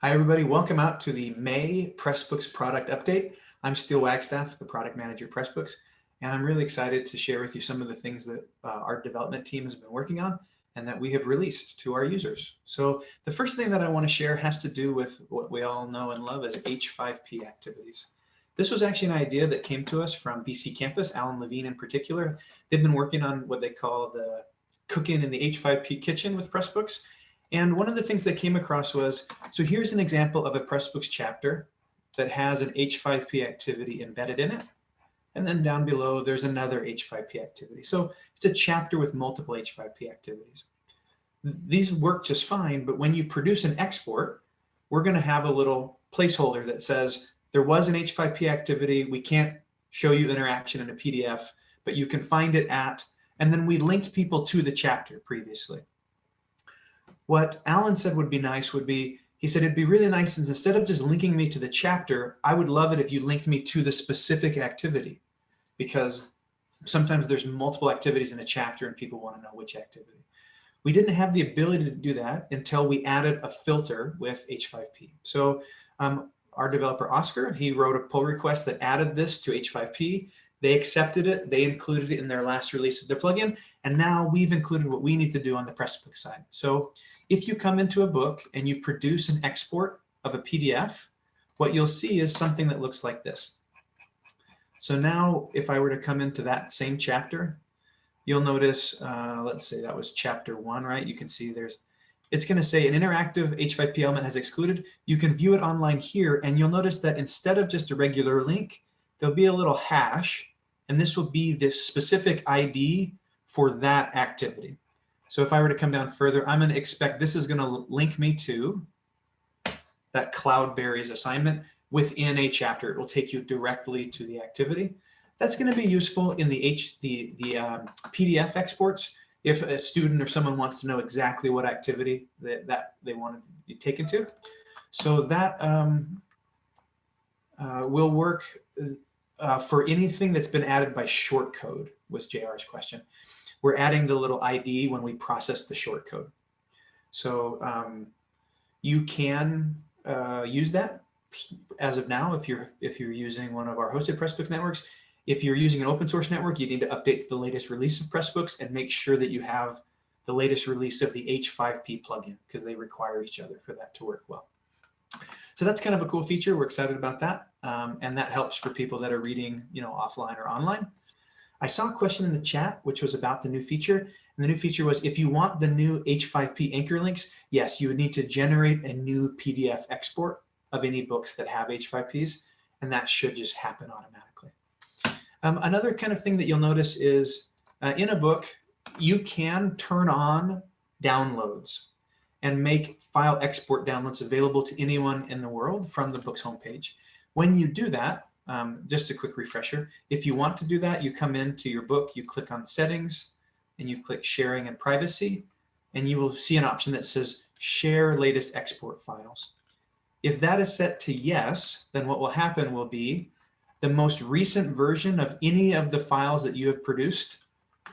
Hi, everybody. Welcome out to the May Pressbooks product update. I'm Steel Wagstaff, the product manager at Pressbooks, and I'm really excited to share with you some of the things that uh, our development team has been working on and that we have released to our users. So the first thing that I want to share has to do with what we all know and love as H5P activities. This was actually an idea that came to us from BC Campus, Alan Levine in particular. They've been working on what they call the cooking in the H5P kitchen with Pressbooks, and one of the things that came across was, so here's an example of a Pressbooks chapter that has an H5P activity embedded in it. And then down below, there's another H5P activity. So it's a chapter with multiple H5P activities. These work just fine, but when you produce an export, we're going to have a little placeholder that says there was an H5P activity. We can't show you interaction in a PDF, but you can find it at, and then we linked people to the chapter previously. What Alan said would be nice would be, he said, it'd be really nice since instead of just linking me to the chapter, I would love it if you linked me to the specific activity because sometimes there's multiple activities in a chapter and people want to know which activity. We didn't have the ability to do that until we added a filter with H5P. So um, our developer, Oscar, he wrote a pull request that added this to H5P. They accepted it. They included it in their last release of their plugin. And now we've included what we need to do on the Pressbook side. So if you come into a book and you produce an export of a PDF, what you'll see is something that looks like this. So now if I were to come into that same chapter, you'll notice, uh, let's say that was chapter one, right? You can see there's, it's going to say an interactive H5P element has excluded. You can view it online here, and you'll notice that instead of just a regular link, there'll be a little hash, and this will be the specific ID for that activity. So if I were to come down further, I'm going to expect this is going to link me to that Cloudberries assignment within a chapter. It will take you directly to the activity. That's going to be useful in the H the the um, PDF exports. If a student or someone wants to know exactly what activity that, that they want to be taken to. So that um, uh, will work uh, for anything that's been added by shortcode was JR's question. We're adding the little ID when we process the shortcode. So um, you can uh, use that as of now if you're if you're using one of our hosted Pressbooks networks. If you're using an open source network, you need to update the latest release of Pressbooks and make sure that you have the latest release of the H5P plugin because they require each other for that to work well. So that's kind of a cool feature. We're excited about that. Um, and that helps for people that are reading, you know, offline or online. I saw a question in the chat, which was about the new feature. And the new feature was if you want the new H5P anchor links, yes, you would need to generate a new PDF export of any books that have H5Ps, and that should just happen automatically. Um, another kind of thing that you'll notice is uh, in a book, you can turn on downloads and make file export downloads available to anyone in the world from the book's homepage. When you do that, um, just a quick refresher, if you want to do that, you come into your book, you click on settings, and you click sharing and privacy, and you will see an option that says share latest export files. If that is set to yes, then what will happen will be the most recent version of any of the files that you have produced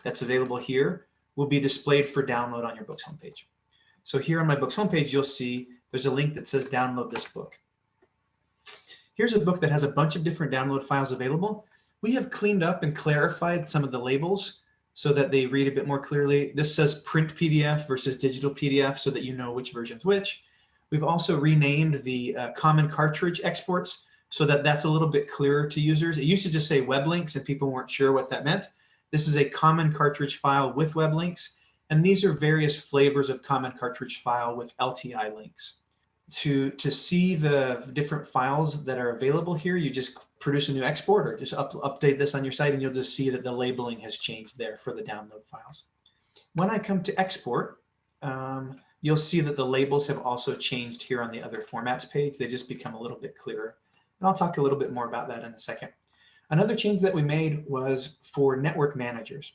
that's available here will be displayed for download on your book's homepage. So here on my book's homepage, you'll see there's a link that says download this book. Here's a book that has a bunch of different download files available. We have cleaned up and clarified some of the labels so that they read a bit more clearly. This says print PDF versus digital PDF so that you know which version's which. We've also renamed the uh, common cartridge exports so that that's a little bit clearer to users. It used to just say web links and people weren't sure what that meant. This is a common cartridge file with web links. And these are various flavors of common cartridge file with LTI links. To, to see the different files that are available here, you just produce a new export or just up, update this on your site and you'll just see that the labeling has changed there for the download files. When I come to export, um, you'll see that the labels have also changed here on the other formats page. They just become a little bit clearer. And I'll talk a little bit more about that in a second. Another change that we made was for network managers.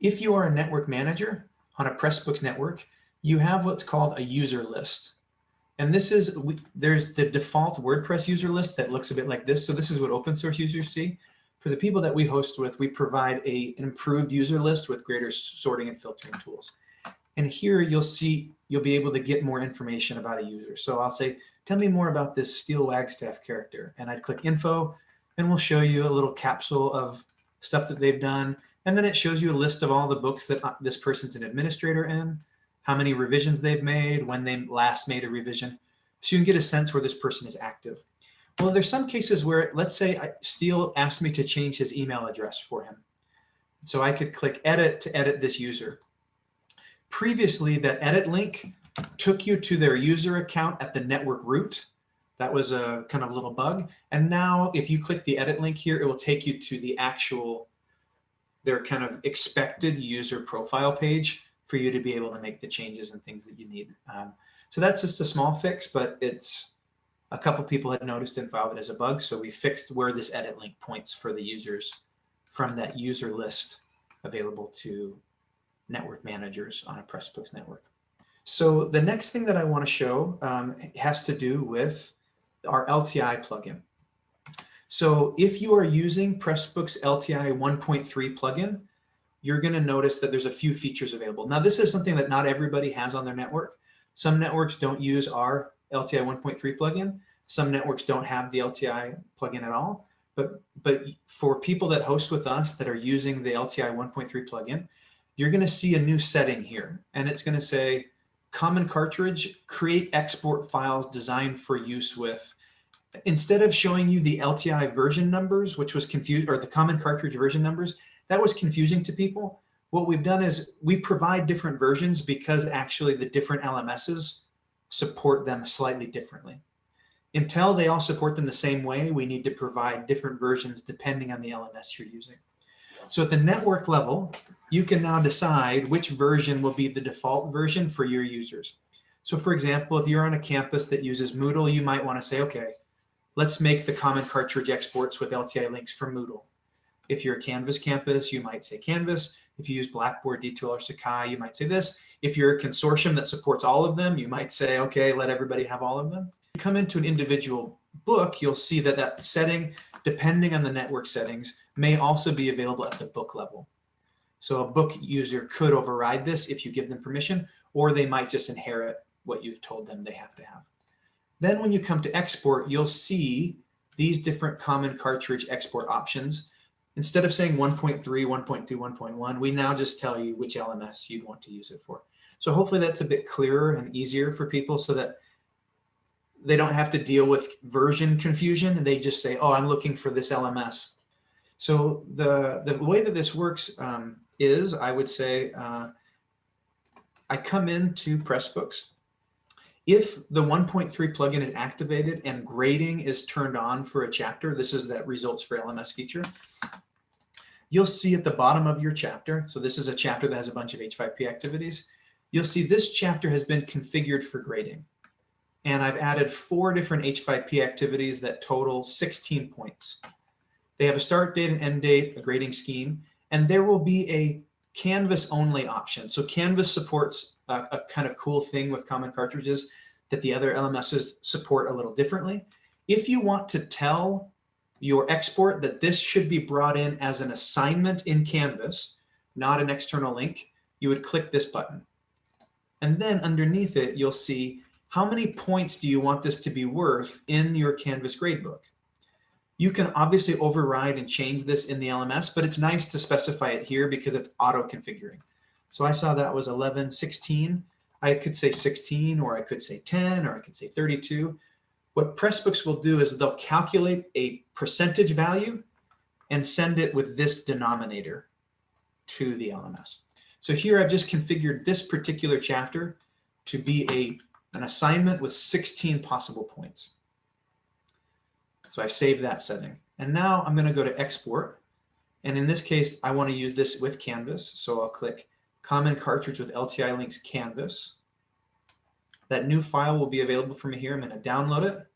If you are a network manager on a Pressbooks network, you have what's called a user list. And this is, we, there's the default WordPress user list that looks a bit like this. So this is what open source users see. For the people that we host with, we provide a, an improved user list with greater sorting and filtering tools. And here you'll see, you'll be able to get more information about a user. So I'll say, tell me more about this Steel Wagstaff character. And I'd click info and we'll show you a little capsule of stuff that they've done. And then it shows you a list of all the books that uh, this person's an administrator in, how many revisions they've made, when they last made a revision. So you can get a sense where this person is active. Well, there's some cases where, let's say Steel asked me to change his email address for him. So I could click edit to edit this user. Previously, that edit link took you to their user account at the network root. That was a kind of little bug. And now if you click the edit link here, it will take you to the actual, their kind of expected user profile page for you to be able to make the changes and things that you need. Um, so that's just a small fix, but it's a couple people had noticed and filed it as a bug. So we fixed where this edit link points for the users from that user list available to network managers on a Pressbooks network. So the next thing that I want to show um, has to do with our LTI plugin. So if you are using Pressbooks LTI 1.3 plugin, you're going to notice that there's a few features available. Now, this is something that not everybody has on their network. Some networks don't use our LTI 1.3 plugin. Some networks don't have the LTI plugin at all. But, but for people that host with us that are using the LTI 1.3 plugin, you're going to see a new setting here. And it's going to say, common cartridge, create export files designed for use with, instead of showing you the LTI version numbers, which was confused, or the common cartridge version numbers, that was confusing to people. What we've done is we provide different versions because actually the different LMSs support them slightly differently. Until they all support them the same way, we need to provide different versions depending on the LMS you're using. So at the network level, you can now decide which version will be the default version for your users. So for example, if you're on a campus that uses Moodle, you might want to say, okay, let's make the common cartridge exports with LTI links for Moodle. If you're a Canvas campus, you might say Canvas. If you use Blackboard, D2L, or Sakai, you might say this. If you're a consortium that supports all of them, you might say, okay, let everybody have all of them. You come into an individual book, you'll see that that setting, depending on the network settings, may also be available at the book level. So a book user could override this if you give them permission, or they might just inherit what you've told them they have to have. Then when you come to export, you'll see these different common cartridge export options. Instead of saying 1.3, 1.2, 1.1, we now just tell you which LMS you'd want to use it for. So hopefully that's a bit clearer and easier for people so that they don't have to deal with version confusion. And they just say, oh, I'm looking for this LMS. So the, the way that this works um, is, I would say, uh, I come into Pressbooks. If the 1.3 plugin is activated and grading is turned on for a chapter, this is that results for LMS feature, you'll see at the bottom of your chapter, so this is a chapter that has a bunch of H5P activities, you'll see this chapter has been configured for grading. And I've added four different H5P activities that total 16 points. They have a start date and end date, a grading scheme, and there will be a Canvas only option. So Canvas supports a, a, kind of cool thing with common cartridges that the other LMSs support a little differently. If you want to tell your export that this should be brought in as an assignment in Canvas, not an external link, you would click this button. And then underneath it, you'll see how many points do you want this to be worth in your Canvas gradebook. You can obviously override and change this in the LMS, but it's nice to specify it here because it's auto configuring. So I saw that was 11, 16. I could say 16, or I could say 10, or I could say 32. What Pressbooks will do is they'll calculate a percentage value and send it with this denominator to the LMS. So here I've just configured this particular chapter to be a, an assignment with 16 possible points. So I save that setting. And now I'm going to go to export. And in this case, I want to use this with Canvas. So I'll click common cartridge with LTI links Canvas. That new file will be available for me here. I'm going to download it.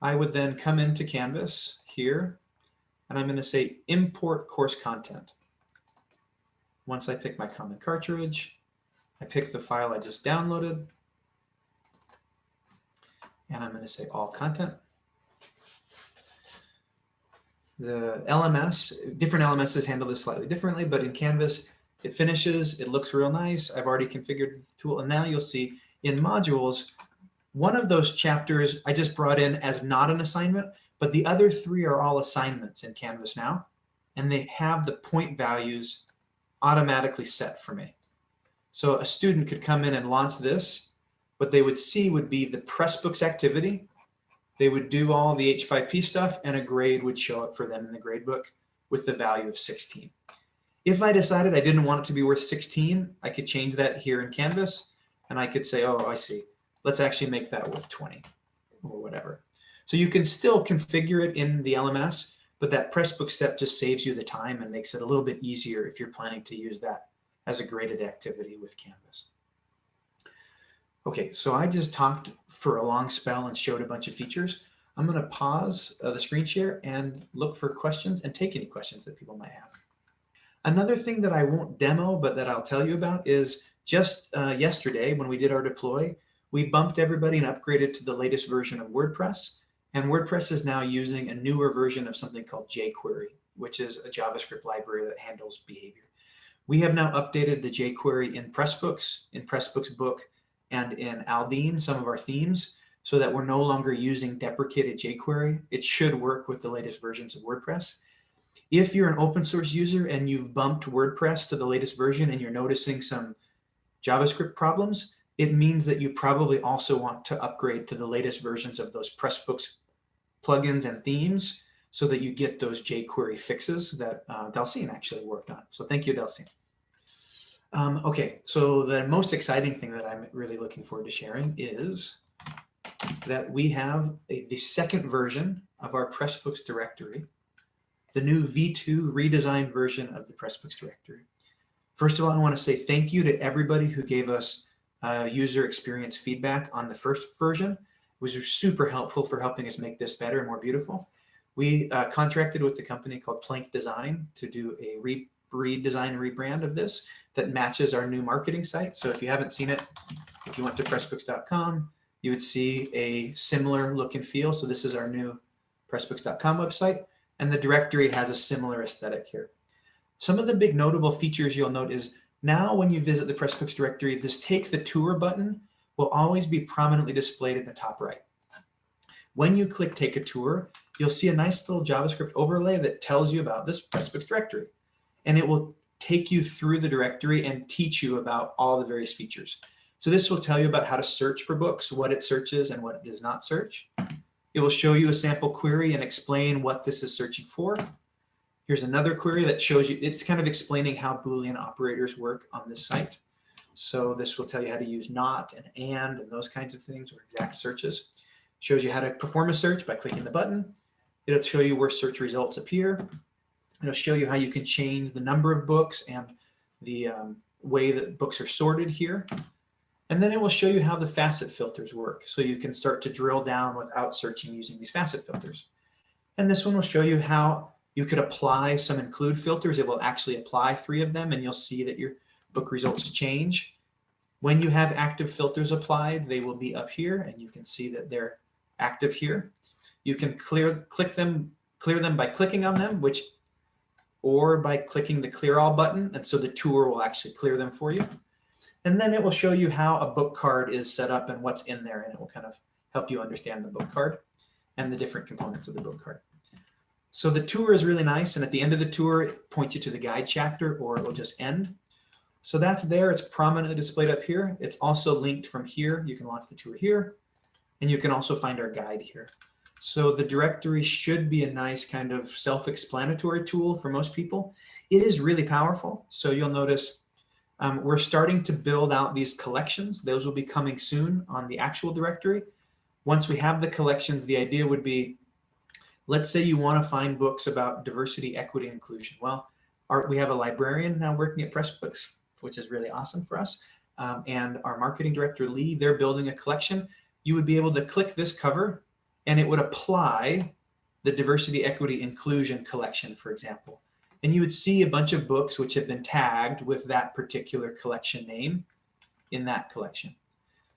I would then come into Canvas here, and I'm going to say import course content. Once I pick my common cartridge, I pick the file I just downloaded, and I'm going to say all content the LMS, different LMSs handle this slightly differently, but in Canvas, it finishes, it looks real nice. I've already configured the tool. And now you'll see in modules, one of those chapters I just brought in as not an assignment, but the other three are all assignments in Canvas now. And they have the point values automatically set for me. So a student could come in and launch this. What they would see would be the Pressbooks activity. They would do all the H5P stuff and a grade would show up for them in the gradebook with the value of 16. If I decided I didn't want it to be worth 16, I could change that here in Canvas and I could say, oh, I see. Let's actually make that worth 20 or whatever. So you can still configure it in the LMS, but that Pressbook step just saves you the time and makes it a little bit easier if you're planning to use that as a graded activity with Canvas. Okay, so I just talked for a long spell and showed a bunch of features. I'm going to pause uh, the screen share and look for questions and take any questions that people might have. Another thing that I won't demo, but that I'll tell you about is just uh, yesterday when we did our deploy, we bumped everybody and upgraded to the latest version of WordPress. And WordPress is now using a newer version of something called jQuery, which is a JavaScript library that handles behavior. We have now updated the jQuery in Pressbooks, in Pressbooks book, and in Aldine, some of our themes, so that we're no longer using deprecated jQuery. It should work with the latest versions of WordPress. If you're an open source user and you've bumped WordPress to the latest version and you're noticing some JavaScript problems, it means that you probably also want to upgrade to the latest versions of those Pressbooks plugins and themes so that you get those jQuery fixes that uh, Delcine actually worked on. So thank you, Delcine. Um, okay, so the most exciting thing that I'm really looking forward to sharing is that we have a, the second version of our Pressbooks directory, the new V2 redesigned version of the Pressbooks directory. First of all, I want to say thank you to everybody who gave us uh, user experience feedback on the first version. It was super helpful for helping us make this better and more beautiful. We uh, contracted with a company called Plank Design to do a re redesign rebrand of this that matches our new marketing site. So if you haven't seen it, if you went to pressbooks.com, you would see a similar look and feel. So this is our new pressbooks.com website, and the directory has a similar aesthetic here. Some of the big notable features you'll note is now when you visit the Pressbooks directory, this take the tour button will always be prominently displayed in the top right. When you click take a tour, you'll see a nice little JavaScript overlay that tells you about this Pressbooks directory. And it will take you through the directory and teach you about all the various features. So this will tell you about how to search for books, what it searches and what it does not search. It will show you a sample query and explain what this is searching for. Here's another query that shows you, it's kind of explaining how Boolean operators work on this site. So this will tell you how to use not and and and those kinds of things or exact searches. Shows you how to perform a search by clicking the button. It'll show you where search results appear. It'll show you how you can change the number of books and the um, way that books are sorted here. And then it will show you how the facet filters work. So you can start to drill down without searching using these facet filters. And this one will show you how you could apply some include filters. It will actually apply three of them and you'll see that your book results change. When you have active filters applied, they will be up here and you can see that they're active here. You can clear click them clear them by clicking on them, which or by clicking the clear all button. And so the tour will actually clear them for you. And then it will show you how a book card is set up and what's in there. And it will kind of help you understand the book card and the different components of the book card. So the tour is really nice. And at the end of the tour, it points you to the guide chapter or it will just end. So that's there. It's prominently displayed up here. It's also linked from here. You can launch the tour here. And you can also find our guide here. So the directory should be a nice kind of self-explanatory tool for most people. It is really powerful. So you'll notice um, we're starting to build out these collections. Those will be coming soon on the actual directory. Once we have the collections, the idea would be, let's say you want to find books about diversity, equity, inclusion. Well, our, we have a librarian now working at Pressbooks, which is really awesome for us. Um, and our marketing director, Lee, they're building a collection. You would be able to click this cover and it would apply the diversity, equity, inclusion collection, for example. And you would see a bunch of books which have been tagged with that particular collection name in that collection.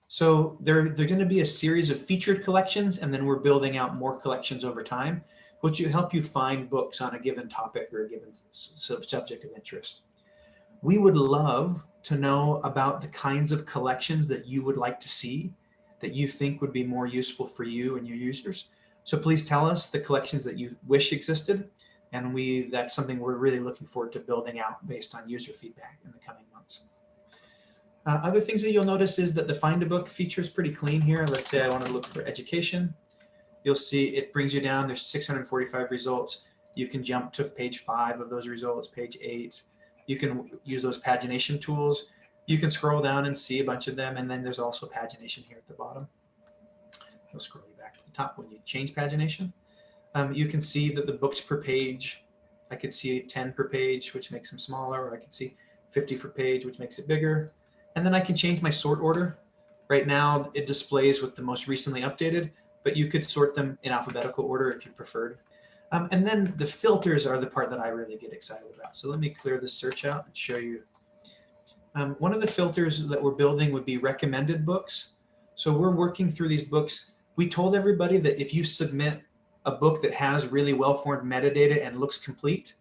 So there, there are going to be a series of featured collections, and then we're building out more collections over time, which will help you find books on a given topic or a given subject of interest. We would love to know about the kinds of collections that you would like to see that you think would be more useful for you and your users. So please tell us the collections that you wish existed. And we that's something we're really looking forward to building out based on user feedback in the coming months. Uh, other things that you'll notice is that the find a book feature is pretty clean here. Let's say I want to look for education. You'll see it brings you down. There's 645 results. You can jump to page five of those results, page eight. You can use those pagination tools. You can scroll down and see a bunch of them. And then there's also pagination here at the bottom. It'll scroll you back to the top when you change pagination. Um, you can see that the books per page, I could see 10 per page, which makes them smaller, or I could see 50 per page, which makes it bigger. And then I can change my sort order. Right now, it displays with the most recently updated, but you could sort them in alphabetical order if you preferred. Um, and then the filters are the part that I really get excited about. So let me clear this search out and show you. Um, one of the filters that we're building would be recommended books. So we're working through these books. We told everybody that if you submit a book that has really well-formed metadata and looks complete,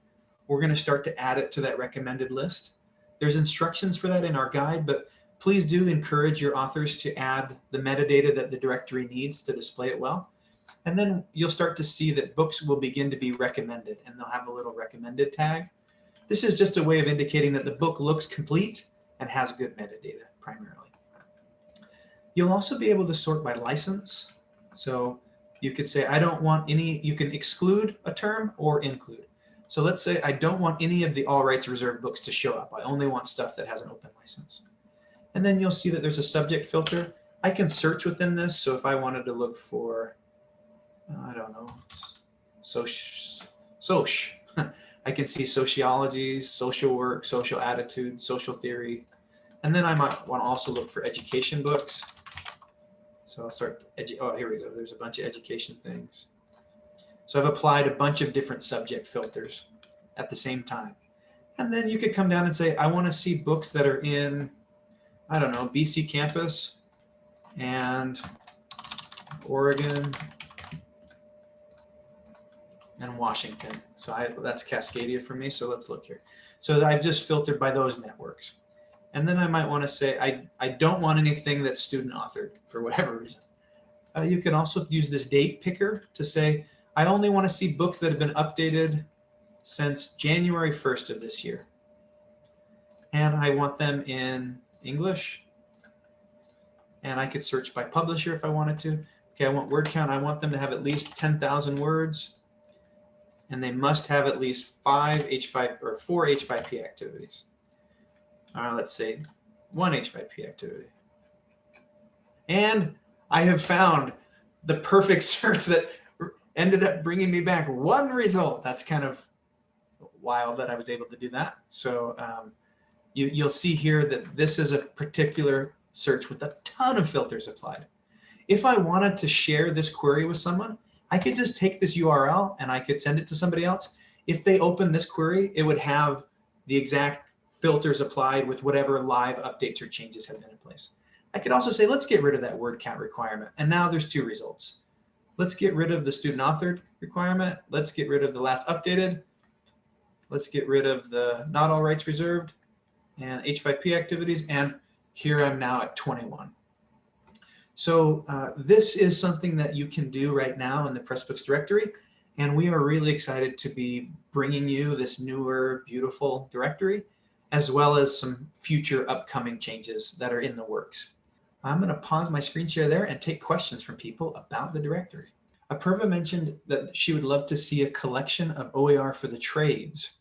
we're going to start to add it to that recommended list. There's instructions for that in our guide, but please do encourage your authors to add the metadata that the directory needs to display it well. And then you'll start to see that books will begin to be recommended and they'll have a little recommended tag. This is just a way of indicating that the book looks complete and has good metadata primarily. You'll also be able to sort by license. So you could say, I don't want any, you can exclude a term or include. So let's say I don't want any of the all rights reserved books to show up. I only want stuff that has an open license. And then you'll see that there's a subject filter. I can search within this. So if I wanted to look for, I don't know, soc, soc, I can see sociology, social work, social attitude, social theory. And then I might want to also look for education books. So I'll start, oh, here we go. There's a bunch of education things. So I've applied a bunch of different subject filters at the same time. And then you could come down and say, I want to see books that are in, I don't know, BC campus and Oregon and Washington. So I, that's Cascadia for me. So let's look here. So I've just filtered by those networks. And then I might want to say, I, I don't want anything that's student authored for whatever reason. Uh, you can also use this date picker to say, I only want to see books that have been updated since January 1st of this year. And I want them in English. And I could search by publisher if I wanted to. Okay, I want word count. I want them to have at least 10,000 words. And they must have at least five H5 or four H5P activities. All right, let's say one H5P activity. And I have found the perfect search that ended up bringing me back one result. That's kind of wild that I was able to do that. So um, you, you'll see here that this is a particular search with a ton of filters applied. If I wanted to share this query with someone, I could just take this URL and I could send it to somebody else. If they open this query, it would have the exact filters applied with whatever live updates or changes have been in place. I could also say, let's get rid of that word count requirement. And now there's two results. Let's get rid of the student authored requirement. Let's get rid of the last updated. Let's get rid of the not all rights reserved and H5P activities. And here I'm now at 21. So uh, this is something that you can do right now in the Pressbooks directory. And we are really excited to be bringing you this newer, beautiful directory, as well as some future upcoming changes that are in the works. I'm going to pause my screen share there and take questions from people about the directory. Apurva mentioned that she would love to see a collection of OER for the trades.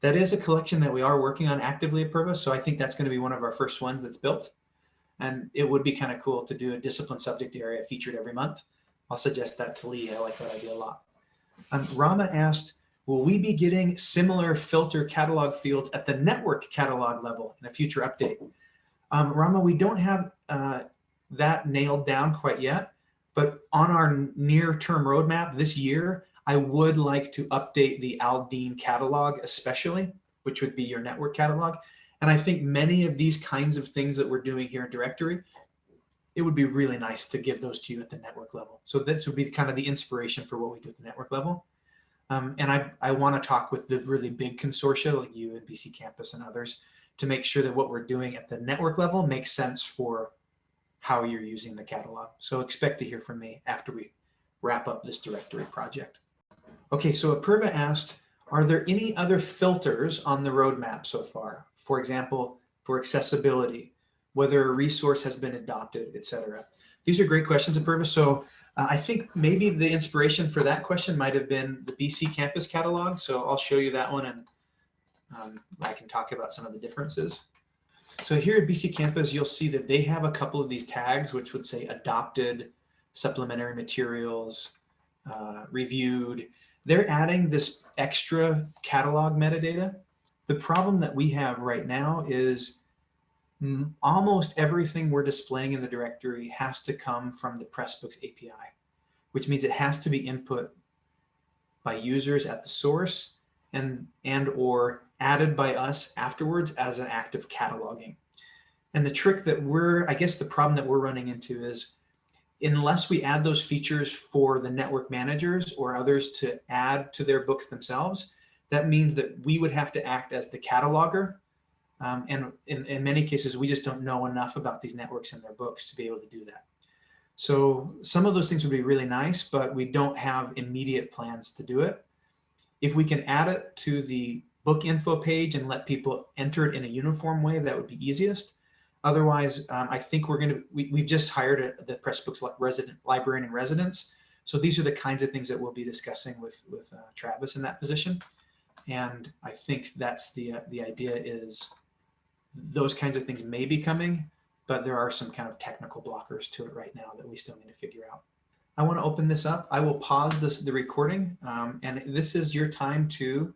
That is a collection that we are working on actively at so I think that's going to be one of our first ones that's built. And it would be kind of cool to do a discipline subject area featured every month. I'll suggest that to Lee. I like that idea a lot. Um, Rama asked, will we be getting similar filter catalog fields at the network catalog level in a future update? Um, Rama, we don't have uh, that nailed down quite yet, but on our near-term roadmap this year, I would like to update the Aldine catalog especially, which would be your network catalog. And I think many of these kinds of things that we're doing here in directory, it would be really nice to give those to you at the network level. So this would be kind of the inspiration for what we do at the network level. Um, and I, I want to talk with the really big consortia like you and BC Campus and others to make sure that what we're doing at the network level makes sense for how you're using the catalog. So expect to hear from me after we wrap up this directory project. Okay, so Apurva asked, are there any other filters on the roadmap so far? For example, for accessibility, whether a resource has been adopted, etc. These are great questions, Apurva. So uh, I think maybe the inspiration for that question might have been the BC Campus catalog. So I'll show you that one and um, I can talk about some of the differences. So here at BC Campus, you'll see that they have a couple of these tags, which would say adopted, supplementary materials, uh, reviewed. They're adding this extra catalog metadata. The problem that we have right now is almost everything we're displaying in the directory has to come from the Pressbooks API, which means it has to be input by users at the source and, and or added by us afterwards as an act of cataloging. And the trick that we're, I guess the problem that we're running into is unless we add those features for the network managers or others to add to their books themselves, that means that we would have to act as the cataloger. Um, and in, in many cases, we just don't know enough about these networks and their books to be able to do that. So some of those things would be really nice, but we don't have immediate plans to do it. If we can add it to the book info page and let people enter it in a uniform way, that would be easiest. Otherwise, um, I think we're going to, we, we've just hired a, the Pressbooks resident librarian in residence. So these are the kinds of things that we'll be discussing with, with uh, Travis in that position. And I think that's the, uh, the idea is those kinds of things may be coming, but there are some kind of technical blockers to it right now that we still need to figure out. I want to open this up. I will pause this, the recording, um, and this is your time to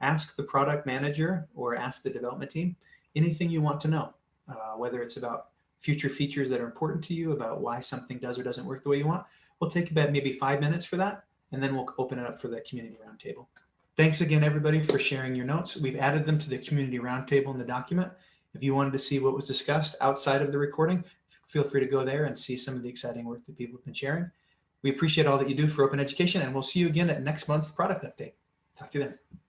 ask the product manager or ask the development team anything you want to know, uh, whether it's about future features that are important to you, about why something does or doesn't work the way you want. We'll take about maybe five minutes for that, and then we'll open it up for the community roundtable. Thanks again, everybody, for sharing your notes. We've added them to the community roundtable in the document. If you wanted to see what was discussed outside of the recording, feel free to go there and see some of the exciting work that people have been sharing. We appreciate all that you do for open education, and we'll see you again at next month's product update. Talk to you then.